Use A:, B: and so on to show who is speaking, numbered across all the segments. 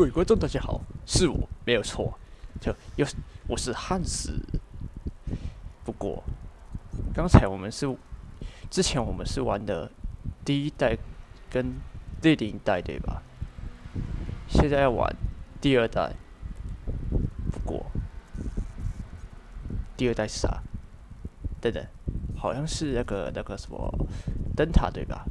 A: 各位观众，大家好，是我没有错，就又是我是汉斯。不过，刚才我们是之前我们是玩的第一代跟第零代对吧？现在要玩第二代。不过，第二代是啥？等等，好像是那个那个什么灯塔对吧？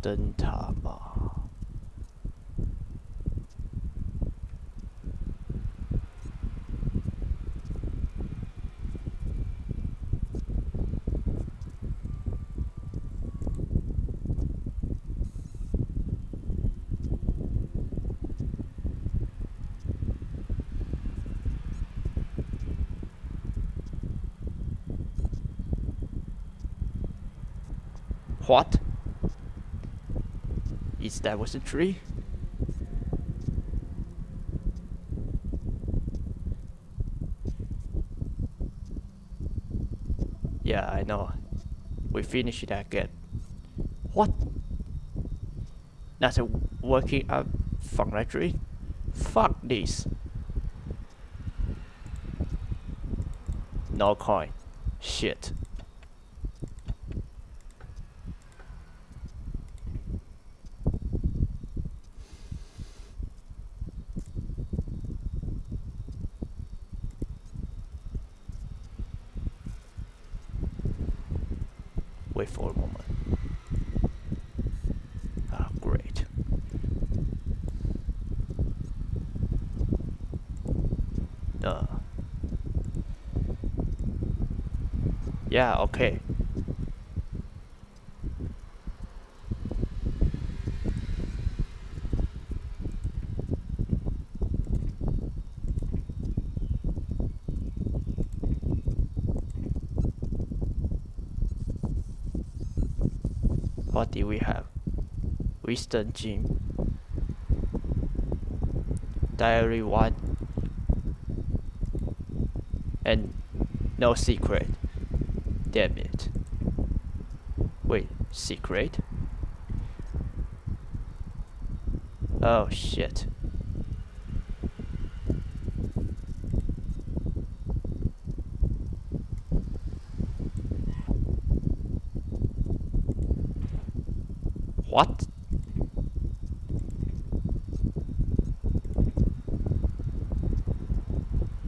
A: 灯塔嘛。What? That was a tree? Yeah, I know. We finished that again. What? That's a working up from that tree? Fuck this. No coin. Shit. Wait for a moment. Ah, great. Uh. Yeah, okay. What do we have? Wisdom Gym. Diary 1. And no secret. Damn it. Wait, secret? Oh shit. What?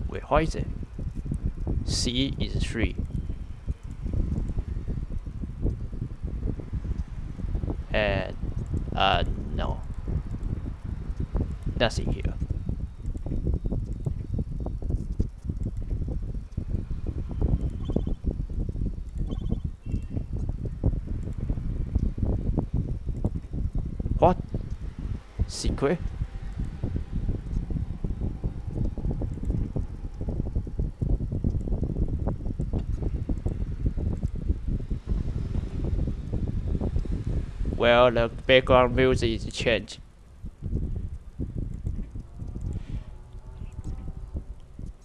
A: Wait, what is it? C is 3. And, uh, no. What? Secret? Well, the background music is changed.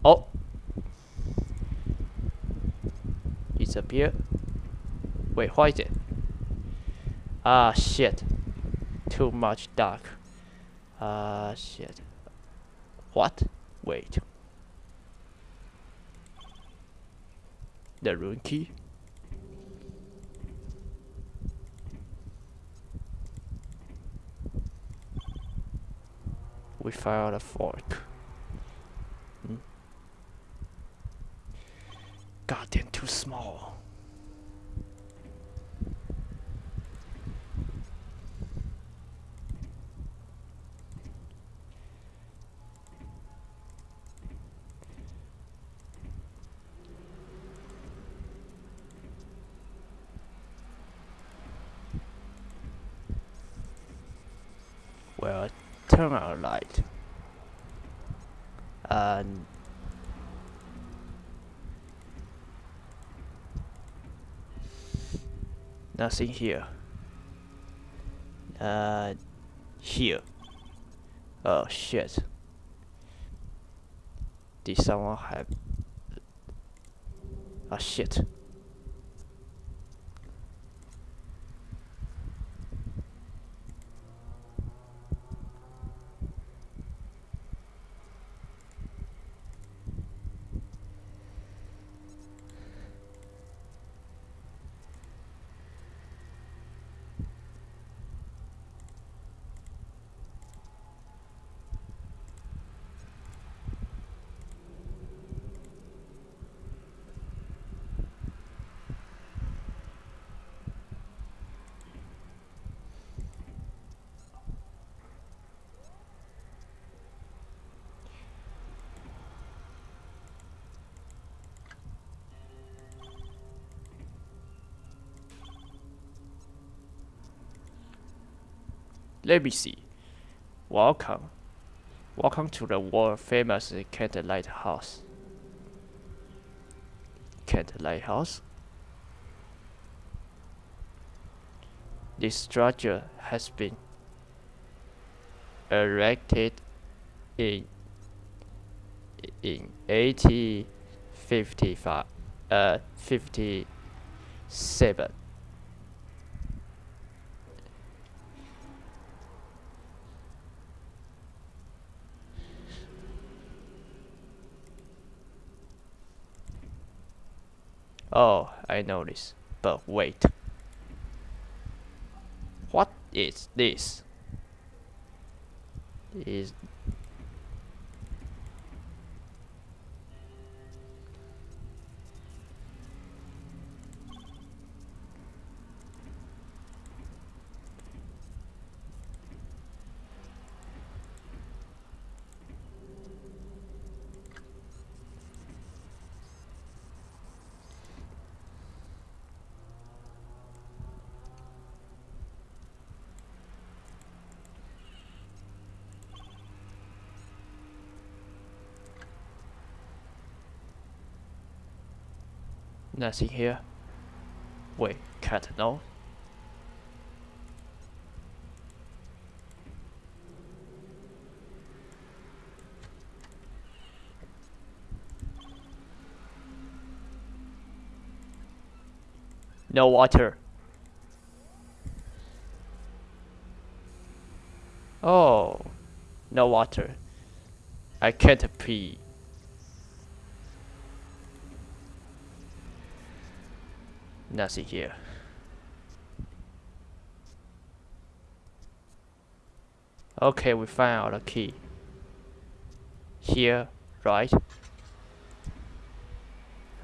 A: Oh! Appeared. Wait, is it? Ah, shit. Too much dark. Ah, shit. What? Wait. The rune key? We found a fork. Hmm? Goddamn too small. Well, turn on light. And nothing here. Uh, here. Oh shit. Did someone have Ah, shit. Let me see. Welcome. Welcome to the world famous Kent Lighthouse. Kent Lighthouse? This structure has been erected in in 1855 uh 57 Oh, I know this. But wait. What is this? Is nothing here? Wait, cat no? No water. Oh, no water. I can't pee. Nothing here. Okay, we out a key. Here, right?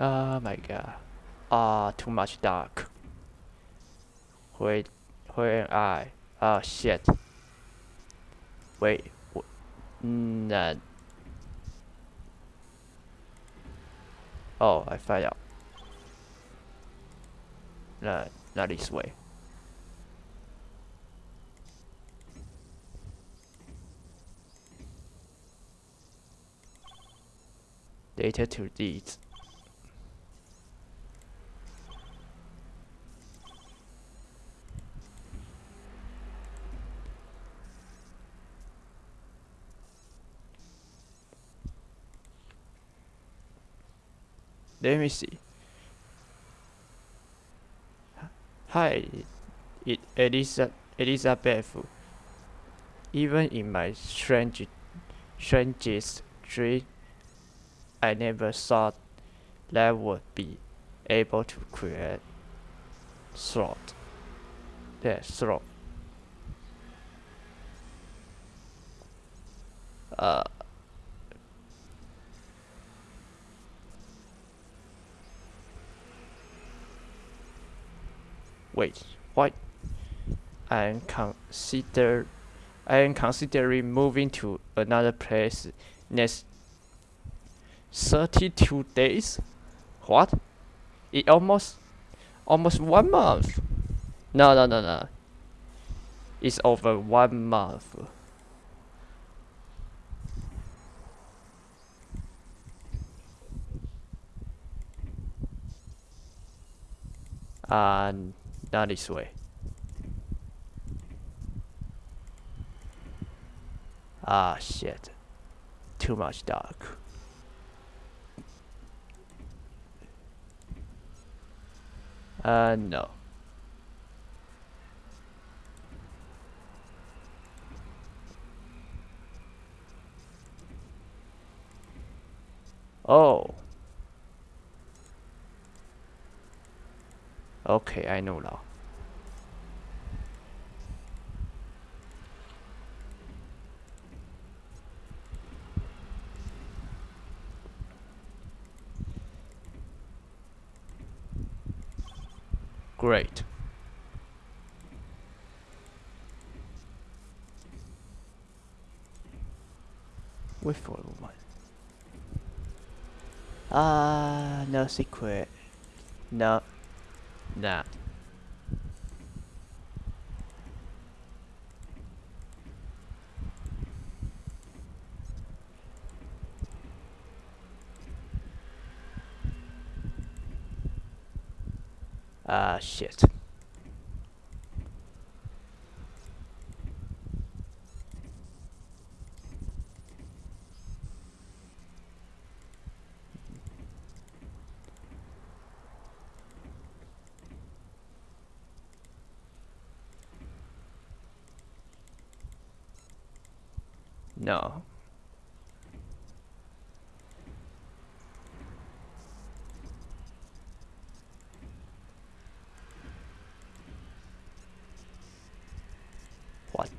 A: Oh my god. Ah, too much dark. Wait, where am I? Oh shit. Wait, nah. Oh, I found out. No, not this way. Data to deeds. Let me see. Hi, it Elisa, Elizabeth. Even in my strange, strangest dream, I never thought that would be able to create thought. Yeah, thought. Uh, wait, what? I am consider I am considering moving to another place next 32 days? What? It almost almost one month. No no no no. It's over one month. And not this way. Ah, shit. Too much dark. Uh, no. Oh. Okay, I know now. Great. Wait for a moment. Ah, no secret. No. Nah. Ah, shit. No. What?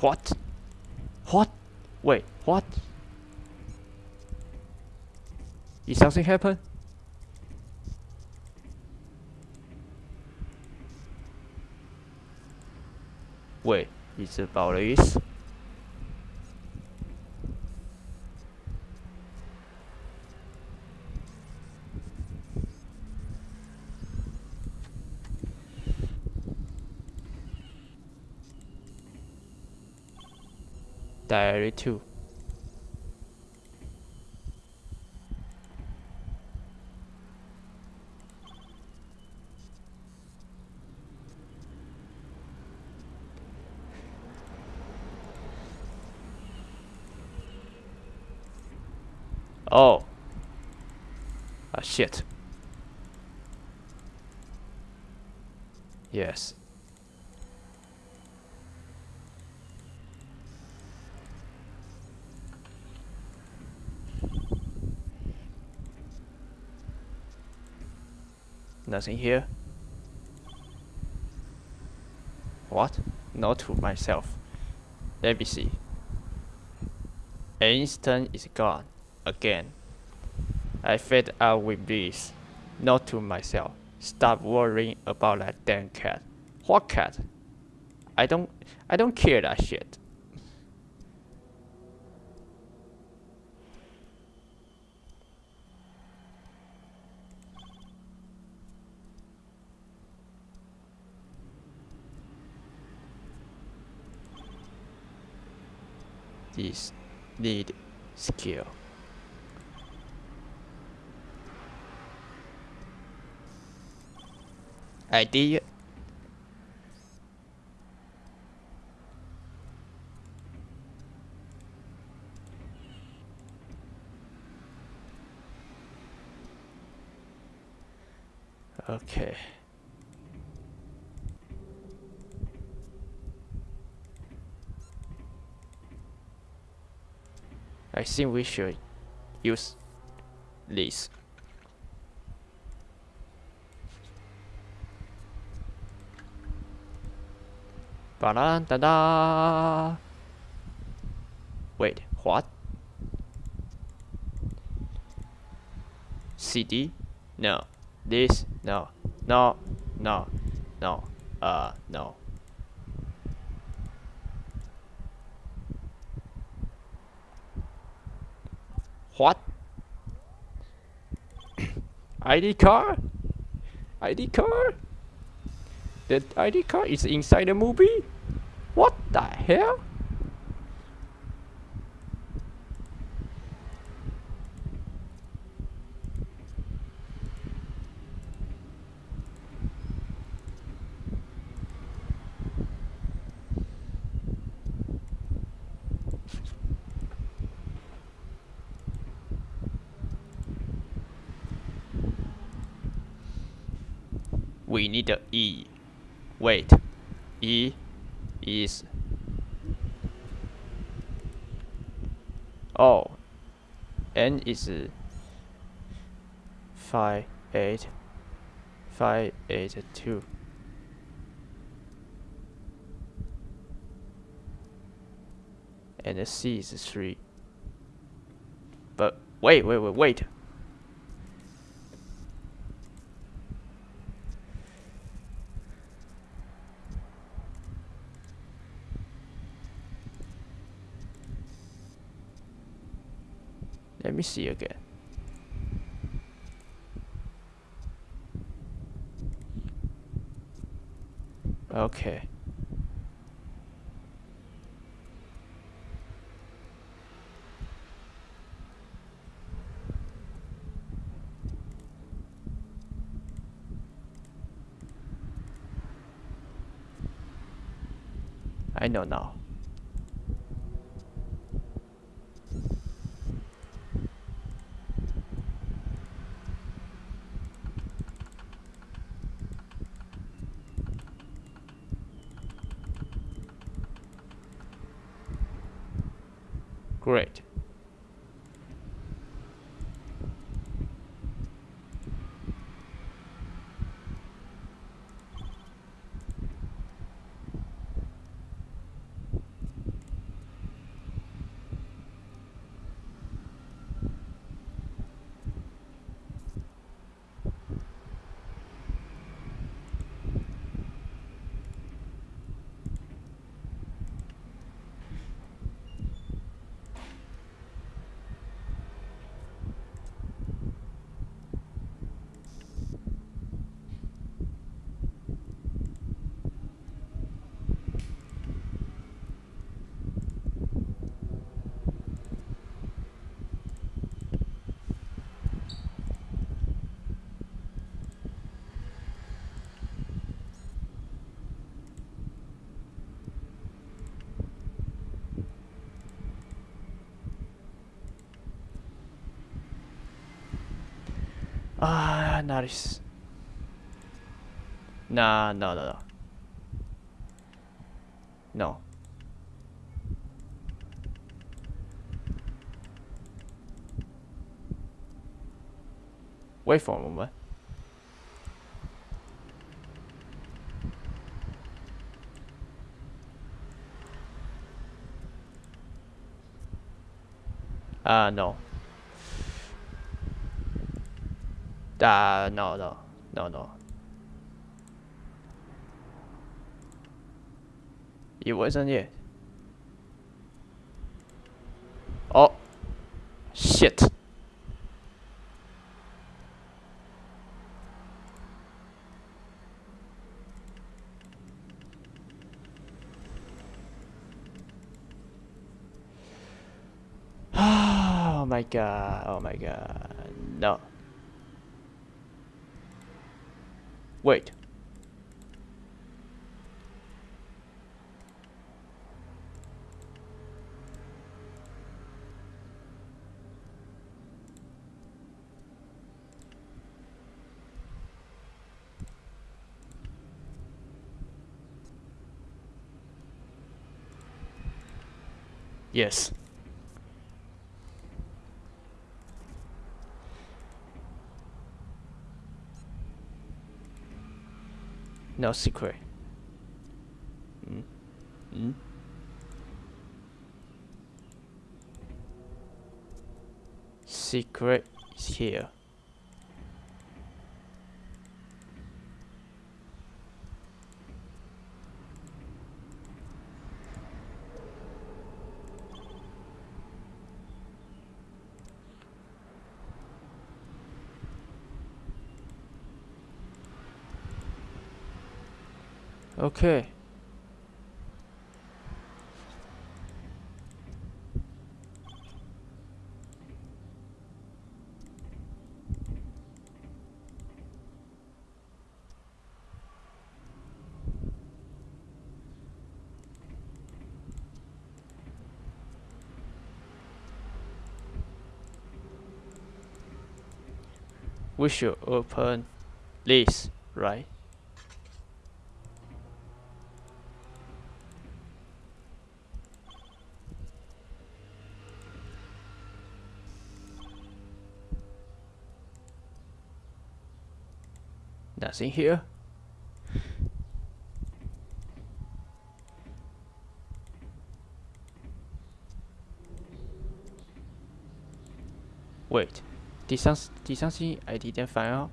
A: What? What? Wait, what? Did something happen? Wait, it's about this? Diary 2 Oh. Ah, shit. Yes. Nothing here. What? Not to myself. Let me see. Instant is gone. Again. I fed out with this. Not to myself. Stop worrying about that damn cat. What cat? I don't I don't care that shit. This need skill. Idea. Okay. I think we should use this. Ba da da da. Wait, what? CD? No. This? No. No. No. No. Uh, no. What? ID card? ID card? The ID card is inside the movie? What the hell? We need the E. Wait, E is oh, N is five eight five eight two. And the C is three. But wait, wait, wait, wait. Let me see again. Okay. I know now. Great. Ah, nice. Nah, no, no, no. No. Wait for a moment. Ah, uh, no. Uh, no, no, no, no. It wasn't it. Oh, shit. Oh my god, oh my god, no. Wait. Yes. No secret. Mm. Mm. Secret is here. Okay. We should open this, right? Here. Wait, did, some, did something I didn't find out?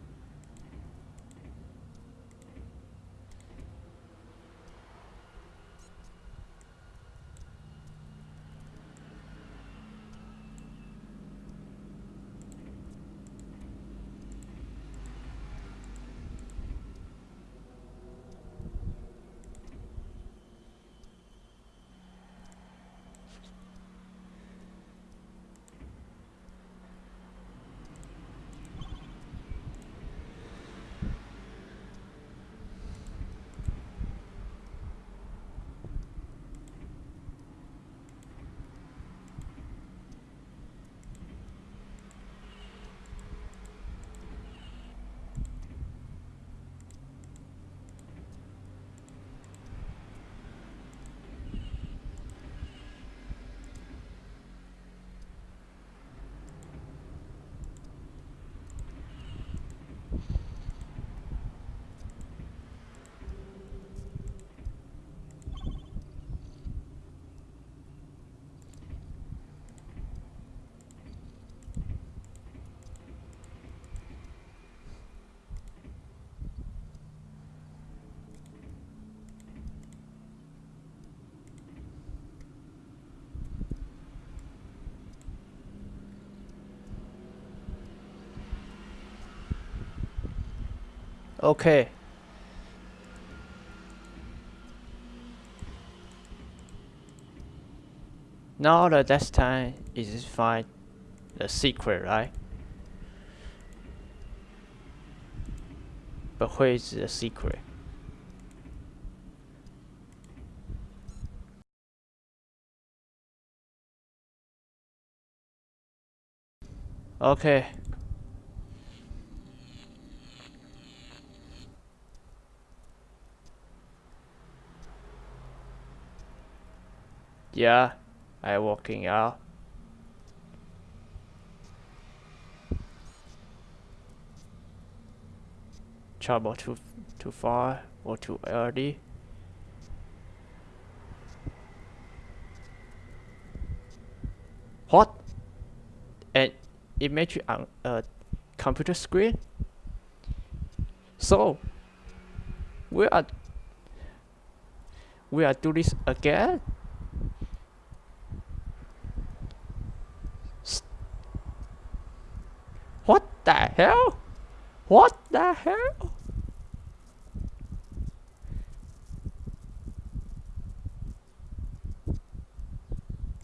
A: Okay. Now the next time is find the secret, right? But where is the secret? Okay. Yeah, I walking out. Travel too too far or too early. What? An image on a computer screen? So we are we are do this again? What the hell? What the hell?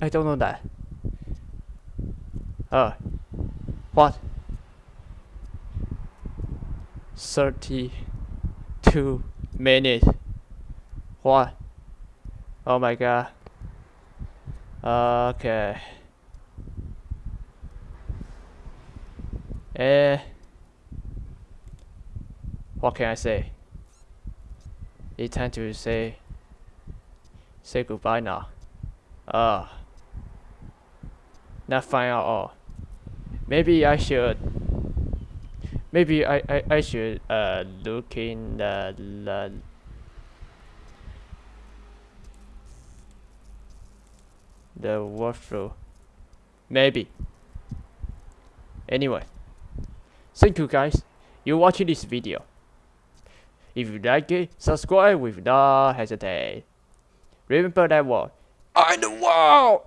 A: I don't know that. Uh, what? 32 minutes. What? Oh my god. Okay. Eh. What can I say? It's time to say say goodbye now. Uh not fine at all. Maybe I should maybe I, I, I should uh look in the, the the workflow. Maybe. Anyway, thank you guys. You watching this video. If you like it, subscribe without hesitate. Remember that word. I the world.